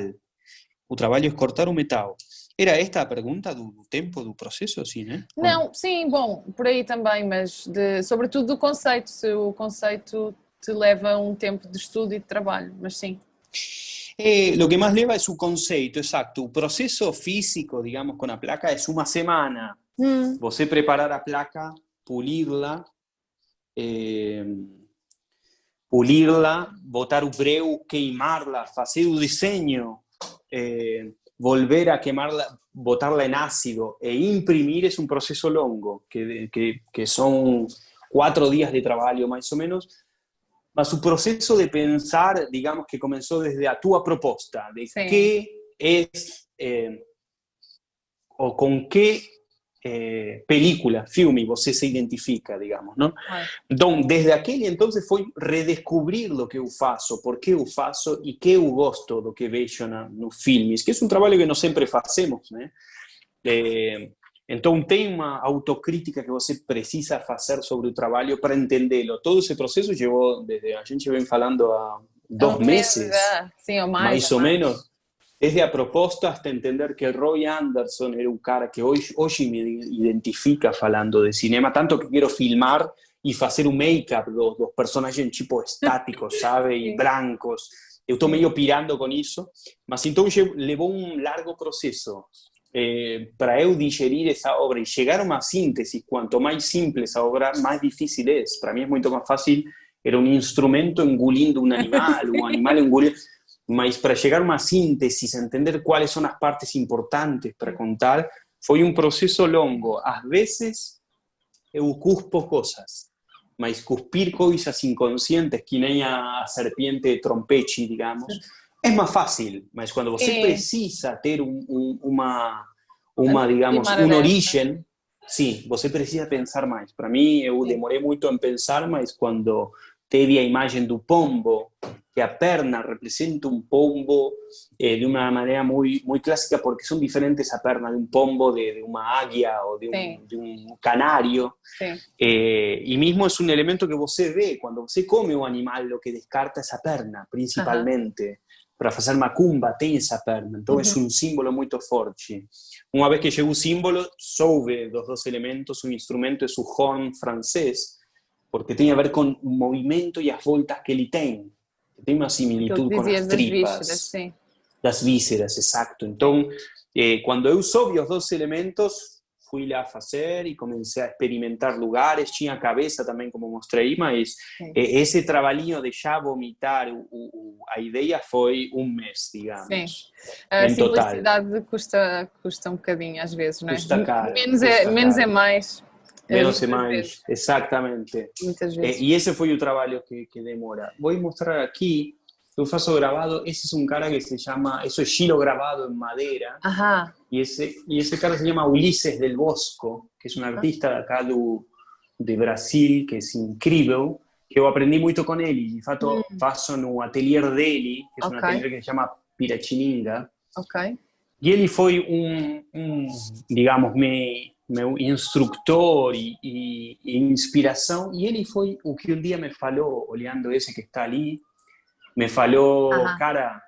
O trabalho é cortar o metal. Era esta a pergunta do, tempo do processo, sim, né? Não, sim, bom, por aí também, mas de, sobretudo do conceito, se o conceito te leva um tempo de estudo e de trabalho, mas sim. Eh, lo que más leva es su conceito, exacto. O proceso físico, digamos, con la placa es una semana. Mm. Você preparar a placa, pulirla, eh, pulirla, botar o breu, queimarla, fazer o desenho, eh, volver a quemarla, botarla en ácido e imprimir es un proceso longo, que, que, que son cuatro días de trabajo más o menos, mas su proceso de pensar, digamos que comenzó desde a tua proposta, de sí. qué es, eh, o con qué eh, película, filme, você se identifica, digamos, não? Então, desde aquele entonces foi redescobrir o que eu faço, por que eu faço e que eu gosto do que vejo na, nos filmes, que é um trabalho que não sempre fazemos, né? É, então, tem uma autocrítica que você precisa fazer sobre o trabalho para entendê-lo. Todo esse processo levou, desde a gente vem falando há dois meses, Sim, ou mais, mais ou menos, desde a proposta hasta entender que Roy Anderson era un cara que hoy, hoy me identifica falando de cinema, tanto que quiero filmar y hacer un make-up dos, dos personajes en tipo estáticos, <laughs> sabe, y brancos. Eu estou meio pirando con eso, mas então levou un largo proceso eh, para eu digerir esa obra y llegar a una síntesis. Cuanto más simple esa obra, más difícil es. Para mí es mucho más fácil, era un instrumento engolindo un animal, un animal engolindo... mas para chegar a uma síntese, entender quais são as partes importantes para contar, foi um processo longo. Às vezes, eu cuspo coisas, mas cuspir coisas inconscientes, que a serpiente trompete, digamos, é mais fácil. Mas quando você precisa ter um, um, uma, uma, digamos, uma origem, sim, você precisa pensar mais. Para mim, eu demorei muito em pensar, mas quando teve a imagem do pombo, que a perna representa un pombo eh, de una manera muy, muy clásica porque son diferentes a perna de un pombo, de, de una águia o de un, sí. de un canario. Sí. Eh, y mismo es un elemento que você ve, cuando você come un animal, lo que descarta esa perna, principalmente. Ajá. Para fazer macumba tem essa perna, então uh -huh. é um símbolo muito forte. Uma vez que chegou o símbolo, soube dos dois elementos, o instrumento é o horn francês, porque tem a ver com o movimento e as voltas que ele tem tem uma similitud com as tripas. Das vísceras, sim. Das vísceras, exato. Então, eh, quando eu soube os dois elementos, fui lá fazer e comecei a experimentar lugares, tinha cabeça também, como mostrei, mas eh, esse trabalhinho de já vomitar o, o, a ideia foi um mês, digamos. Sim. A simplicidade total. custa, custa um bocadinho às vezes, não é? Custa caro. Menos, é, custa é, menos é mais. Menos e mais, vezes. exatamente. Muitas vezes. E esse foi o trabalho que, que demora. Vou mostrar aqui, eu faço gravado, esse é um cara que se chama, isso é giro gravado em madeira, Ajá. e esse, e esse cara se chama Ulisses del Bosco, que é um artista acá do, de Brasil, que é incrível, que eu aprendi muito com ele, de fato mm. faço no atelier dele, que é okay. um atelier que se chama Pirachininga, Ok. E ele foi um, um digamos, me meu instrutor e, e, e, inspiração, e ele foi o que um dia me falou, olhando esse que está ali, me falou, cara,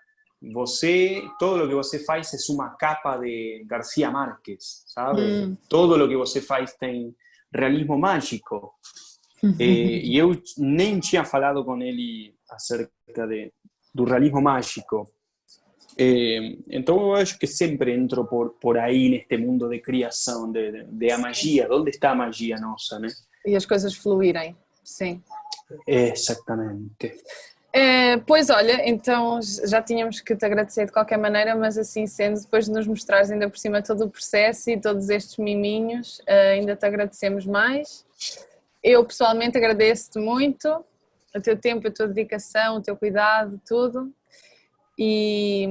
você, todo o que você faz é uma capa de Garcia Marques, sabe? Mm. Todo o que você faz tem realismo mágico. <laughs> e, e eu nem tinha falado com ele acerca de, do realismo mágico. Eh, então eu acho que sempre entro por, por aí neste mundo de criação, de, de, de a magia, onde está a magia nossa, né? E as coisas fluírem, sim. Exatamente. É, pois olha, então já tínhamos que te agradecer de qualquer maneira, mas assim sendo, depois de nos mostrares ainda por cima todo o processo e todos estes miminhos, eh, ainda te agradecemos mais. Eu pessoalmente agradeço-te muito o teu tempo, a tua dedicação, o teu cuidado, tudo e,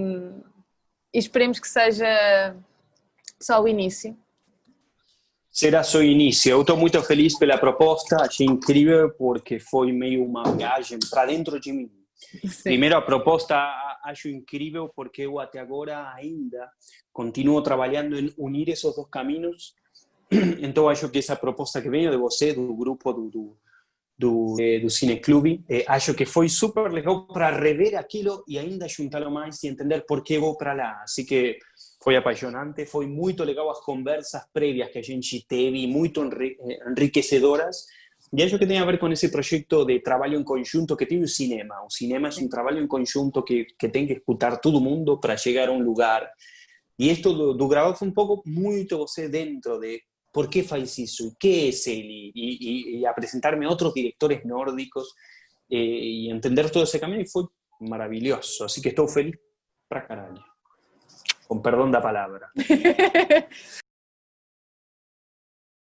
e esperemos que seja só o início. Será só início. Eu estou muito feliz pela proposta, achei incrível porque foi meio uma viagem para dentro de mim. Sim. Primeiro, a proposta acho incrível porque eu até agora ainda continuo trabalhando em unir esses dois caminhos. <clears throat> Então, acho que essa proposta que veio de você, do grupo do, do do, eh, do Cineclube. Eh, acho que foi super legal para rever aquilo e ainda juntá-lo mais e entender por que vou para lá. Assim que foi apaixonante, foi muito legal as conversas prévias que a gente teve, muito enriquecedoras. E acho que tem a ver com esse projeto de trabalho em conjunto que tem o cinema. O cinema é um trabalho em conjunto que, que tem que escutar todo mundo para chegar a um lugar. E isto do, do gravado foi um pouco muito você dentro de por qué faz isso, qué es él, y, y, y a presentarme a otros directores nórdicos eh, y entender todo ese camino y fue maravilloso, así que estoy feliz para caralho. Con perdón da palabra. <laughs>